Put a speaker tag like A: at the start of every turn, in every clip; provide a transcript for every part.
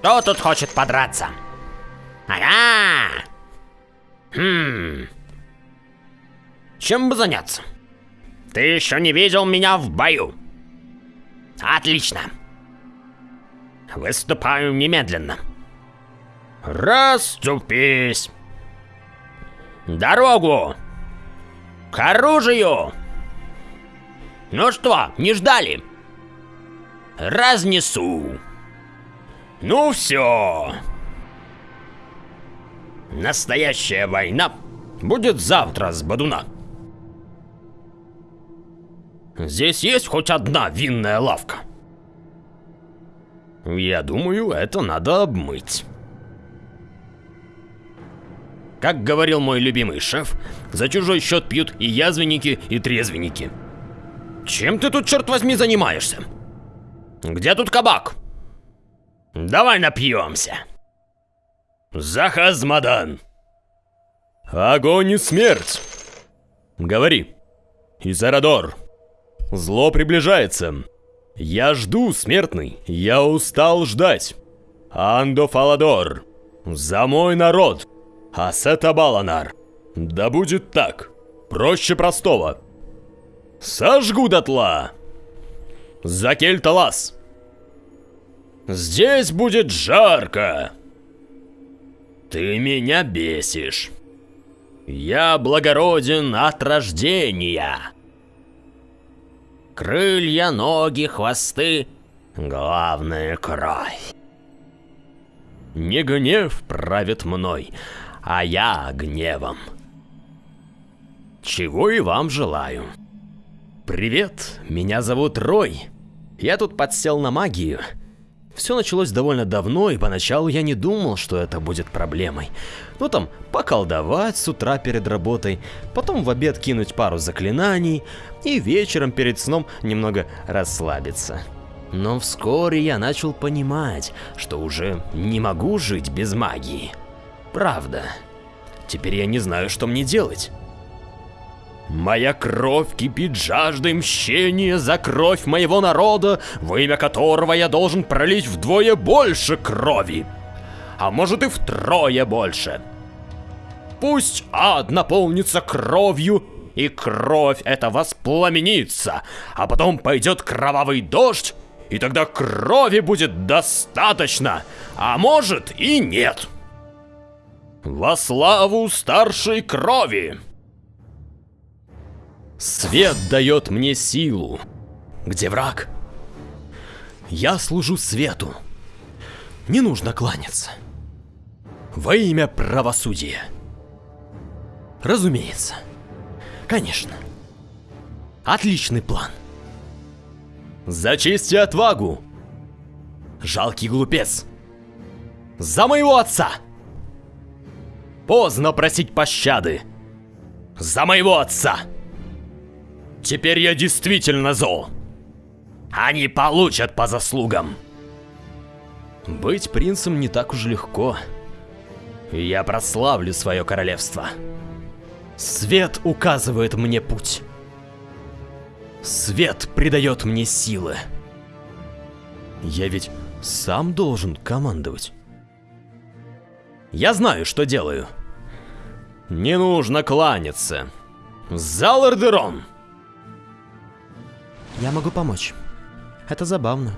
A: Кто тут хочет подраться? Ага! Хм... Чем бы заняться? Ты еще не видел меня в бою. Отлично. Выступаю немедленно. Расступись. Дорогу! К оружию! Ну что, не ждали? Разнесу. Ну все. Настоящая война будет завтра с Бадуна. Здесь есть хоть одна винная лавка? Я думаю, это надо обмыть. Как говорил мой любимый шеф, за чужой счет пьют и язвенники, и трезвенники. Чем ты тут, черт возьми, занимаешься? Где тут кабак? Давай напьемся. Захазмадан.
B: Огонь и смерть. Говори. Изарадор. Зло приближается. Я жду, смертный. Я устал ждать. Андо Фаладор. За мой народ. Асета Баланар. Да будет так. Проще простого. Сожгу дотла. За Кельталас. Здесь будет жарко. Ты меня бесишь. Я благороден от рождения. Крылья, ноги, хвосты. Главное — кровь. Не гнев правит мной, а я гневом. Чего и вам желаю. Привет, меня зовут Рой. Я тут подсел на магию. Все началось довольно давно, и поначалу я не думал, что это будет проблемой. Ну там, поколдовать с утра перед работой, потом в обед кинуть пару заклинаний, и вечером перед сном немного расслабиться. Но вскоре я начал понимать, что уже не могу жить без магии. Правда. Теперь я не знаю, что мне делать. Моя кровь кипит жаждой мщения за кровь моего народа, во имя которого я должен пролить вдвое больше крови. А может и втрое больше. Пусть ад наполнится кровью, и кровь эта воспламенится, а потом пойдет кровавый дождь, и тогда крови будет достаточно, а может и нет. Во славу старшей крови! Свет дает мне силу. Где враг? Я служу свету. Не нужно кланяться. Во имя правосудия. Разумеется. Конечно. Отличный план. За честь и отвагу. Жалкий глупец. За моего отца. Поздно просить пощады. За моего отца. Теперь я действительно зол. Они получат по заслугам. Быть принцем не так уж легко. Я прославлю свое королевство. Свет указывает мне путь. Свет придает мне силы. Я ведь сам должен командовать. Я знаю, что делаю. Не нужно кланяться. Залардерон! Я могу помочь. Это забавно.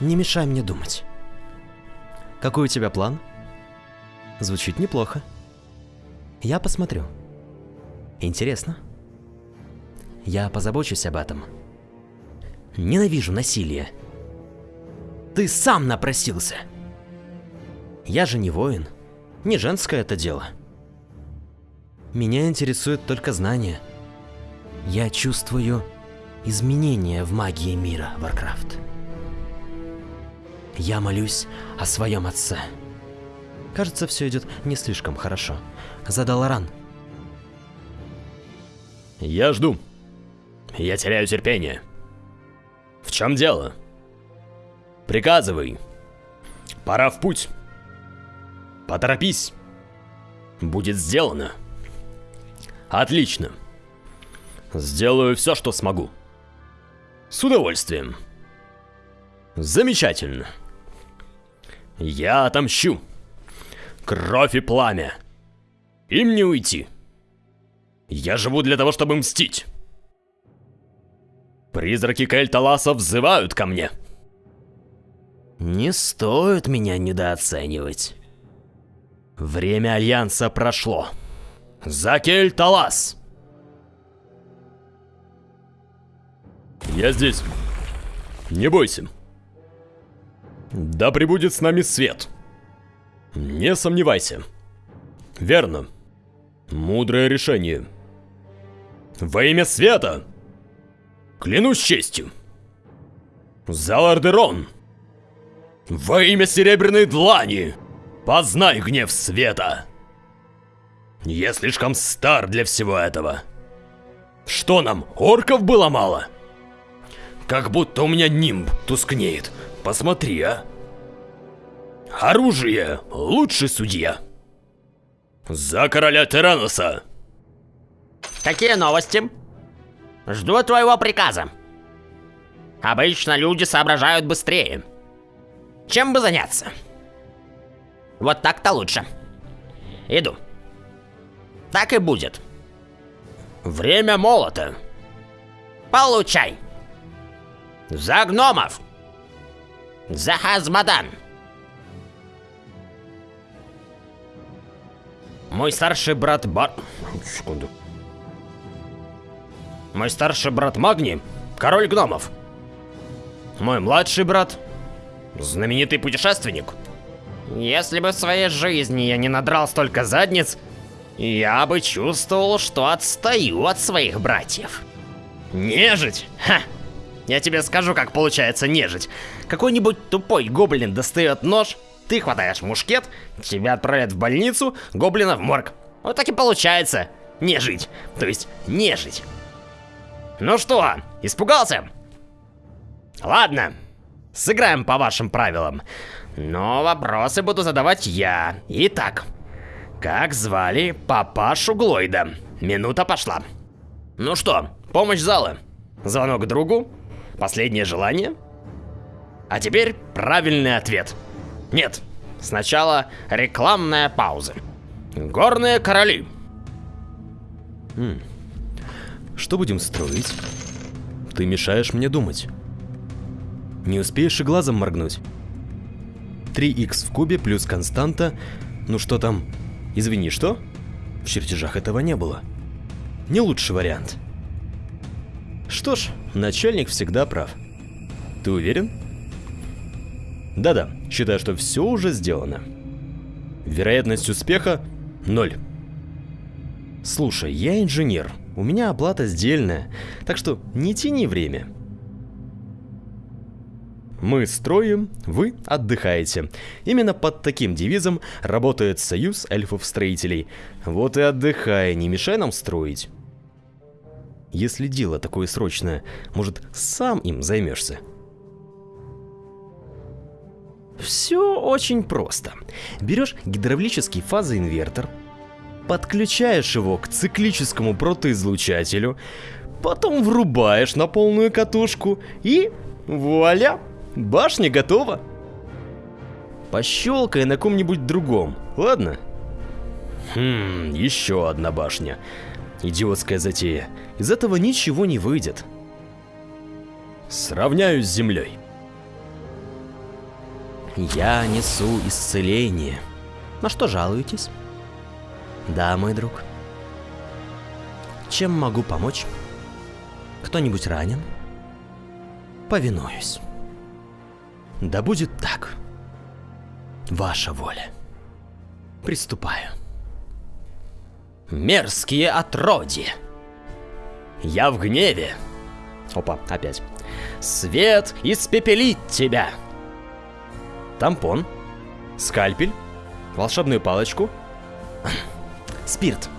B: Не мешай мне думать. Какой у тебя план? Звучит неплохо. Я посмотрю. Интересно. Я позабочусь об этом. Ненавижу насилие. Ты сам напросился. Я же не воин. Не женское это дело. Меня интересует только знание. Я чувствую изменения в магии мира, Warcraft. Я молюсь о своем отце. Кажется, все идет не слишком хорошо. Задал ран. Я жду. Я теряю терпение. В чем дело? Приказывай. Пора в путь. Поторопись. Будет сделано. Отлично. Сделаю все, что смогу. С удовольствием. Замечательно. Я отомщу. Кровь и пламя. Им не уйти. Я живу для того, чтобы мстить. Призраки Кельталаса взывают ко мне. Не стоит меня недооценивать. Время Альянса прошло. За Кельталас! Я здесь. Не бойся. Да пребудет с нами свет. Не сомневайся. Верно. Мудрое решение. Во имя света! Клянусь честью! За Лардерон! Во имя Серебряной Длани! Познай гнев света! Я слишком стар для всего этого. Что нам, орков было мало? Как будто у меня нимб тускнеет. Посмотри, а. Оружие — лучший судья. За короля Тираноса!
A: Какие новости? Жду твоего приказа. Обычно люди соображают быстрее. Чем бы заняться? Вот так-то лучше. Иду. Так и будет. Время молота. Получай. За гномов. За Хазмадан. Мой старший брат Бар... Секунду. Мой старший брат Магни — король гномов. Мой младший брат — знаменитый путешественник. Если бы в своей жизни я не надрал столько задниц, я бы чувствовал, что отстаю от своих братьев. Нежить? Ха! Я тебе скажу, как получается нежить. Какой-нибудь тупой гоблин достает нож, ты хватаешь мушкет, тебя отправят в больницу, гоблина в морг. Вот так и получается. Нежить. То есть нежить. Ну что, испугался? Ладно, сыграем по вашим правилам. Но вопросы буду задавать я. Итак, как звали папашу Глойда? Минута пошла. Ну что, помощь зала? Звонок другу? Последнее желание? А теперь правильный ответ. Нет, сначала рекламная пауза. Горные короли.
B: М. Что будем строить? Ты мешаешь мне думать. Не успеешь и глазом моргнуть. 3х в кубе плюс константа. Ну что там? Извини, что? В чертежах этого не было. Не лучший вариант. Что ж, начальник всегда прав. Ты уверен? Да-да, считаю, что все уже сделано. Вероятность успеха – ноль. Слушай, я инженер, у меня оплата сдельная, так что не тяни время. Мы строим, вы отдыхаете. Именно под таким девизом работает союз эльфов-строителей. Вот и отдыхай, не мешай нам строить. Если дело такое срочное, может, сам им займешься? Все очень просто. Берешь гидравлический фазоинвертор, подключаешь его к циклическому протоизлучателю, потом врубаешь на полную катушку и вуаля, башня готова. Пощелкай на ком-нибудь другом, ладно? Хм, еще одна башня. Идиотская затея. Из этого ничего не выйдет. Сравняюсь с землей. Я несу исцеление. На что жалуетесь? Да, мой друг. Чем могу помочь? Кто-нибудь ранен? Повинуюсь. Да будет так. Ваша воля. Приступаю. Мерзкие отродья. Я в гневе. Опа, опять. Свет испепелит тебя. Тампон. Скальпель. Волшебную палочку. Спирт.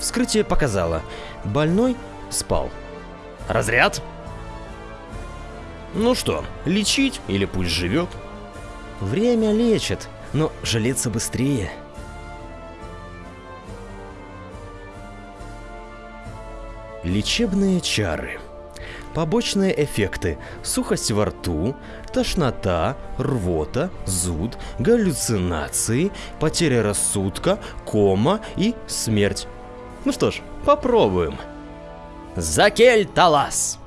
B: Вскрытие показало. Больной спал. Разряд? Ну что, лечить или пусть живет? Время лечит, но жалеться быстрее. Лечебные чары. побочные эффекты – сухость во рту, тошнота, рвота, зуд, галлюцинации, потеря рассудка, кома и смерть. Ну что ж, попробуем. Закель Талас.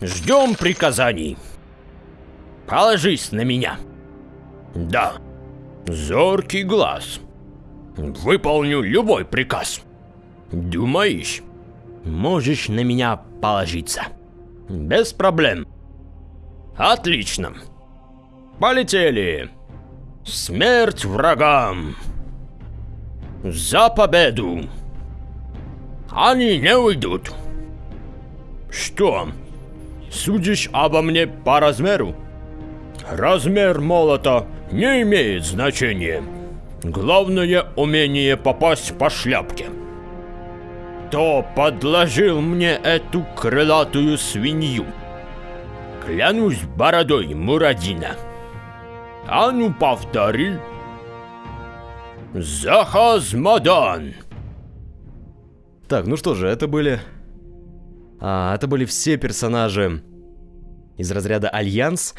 A: Ждем приказаний. Положись на меня. Да, зоркий глаз. Выполню любой приказ. Думаешь, можешь на меня положиться? Без проблем. Отлично. Полетели. Смерть врагам. За победу. Они не уйдут. Что, судишь обо мне по размеру? Размер молота не имеет значения. Главное умение попасть по шляпке. Кто подложил мне эту крылатую свинью? Клянусь бородой Мурадина. А ну повтори. За Хаз Модан.
B: Так, ну что же, это были... А, это были все персонажи из разряда Альянс.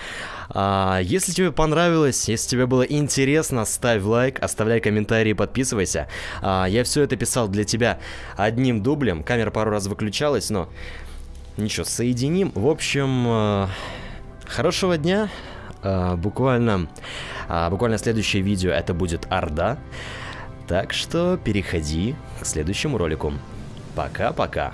B: А, если тебе понравилось, если тебе было интересно, ставь лайк, оставляй комментарии, подписывайся. А, я все это писал для тебя одним дублем. Камера пару раз выключалась, но ничего, соединим. В общем, э, хорошего дня. Э, буквально, э, буквально следующее видео это будет Орда. Так что переходи к следующему ролику. Пока-пока.